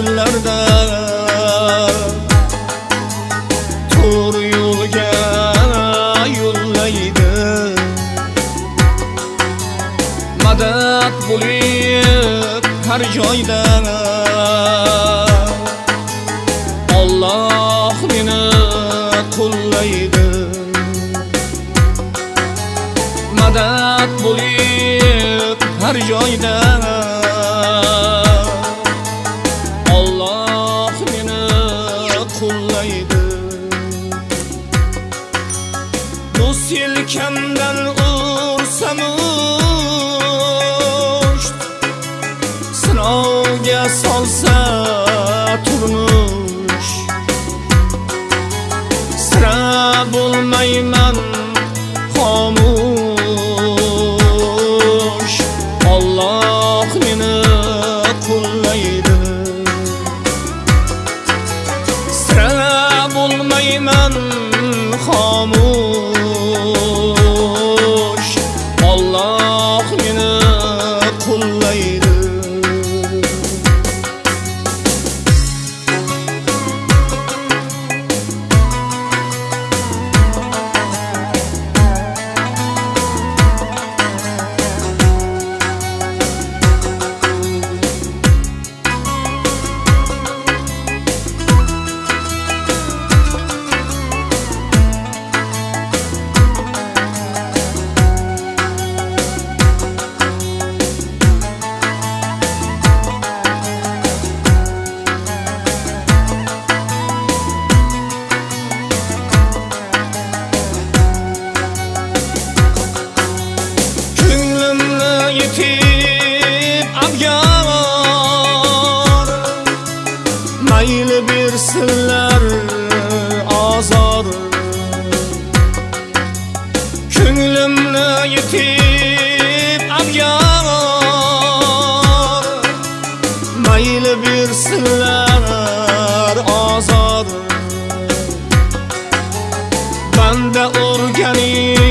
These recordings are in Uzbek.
yo'llarda to'g'ri yo'lga yo'llaydi madad bo'lib har joyda Alloh meni qo'llaydi madad bo'lib har joyda olsa mayli bersinlar ozod banda o'rganing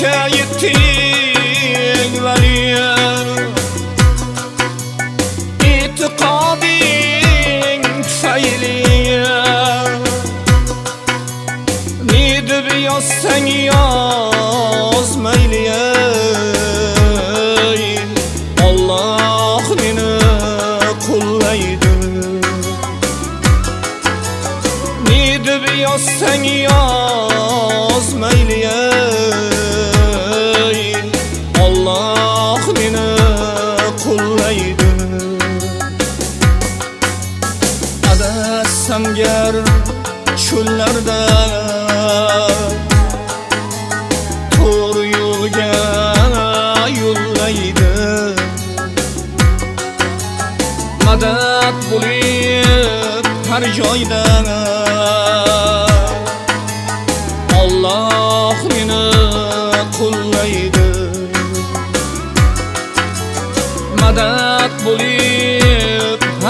şahitlik veriyor İtikadin tufayliye Nidib yazsan yaz meyliye Allah beni kullaydı Nidib yazsan yaz meyliye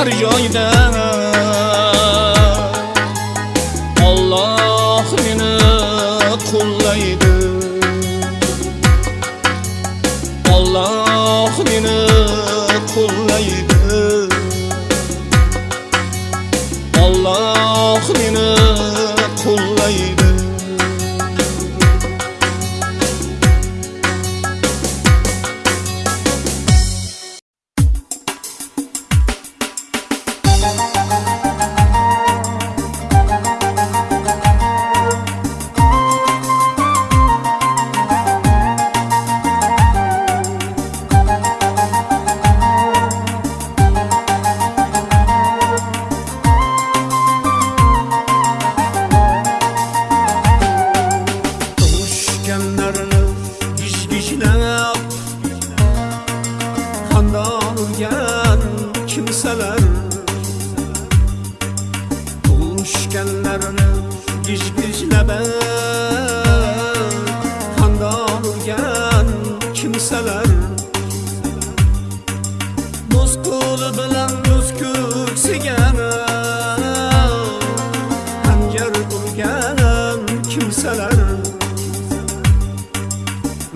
har joyda ko'rsalar muz qo'li bilan muz ko'ksigani xanjar urgan kimsalar.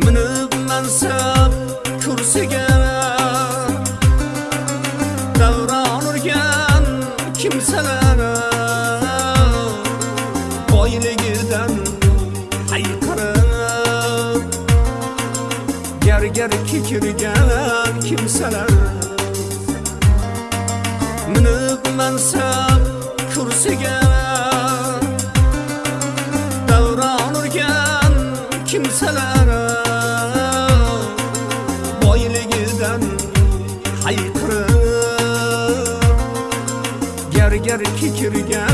Minib mansab kursigani davron urgan kimsalar. erki kirgan kimsalar minib mansab kursiga davron urgan kimsalar boyligidan hayqirib gargarki kirgan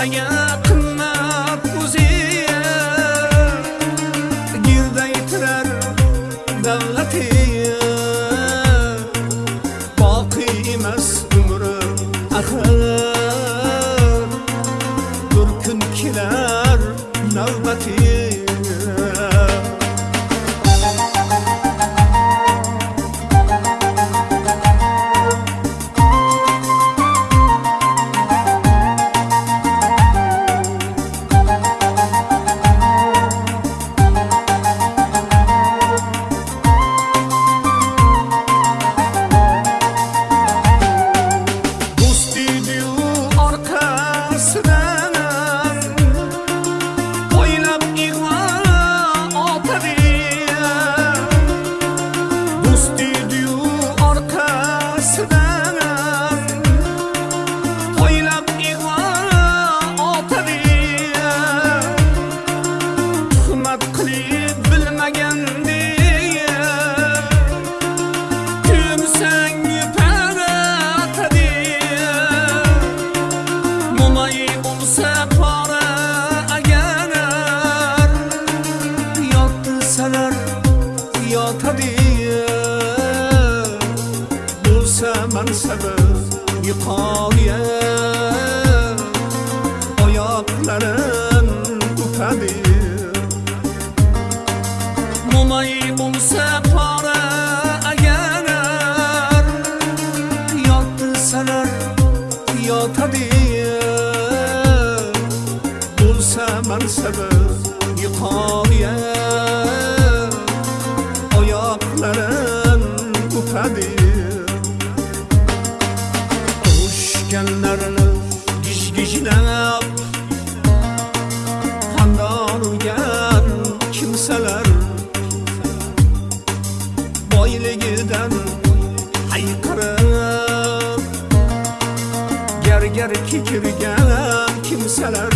Rien yiqoya oyoqlarim o'padi mo'may bo'lsa hayqirib gargar kekirgan kimsalar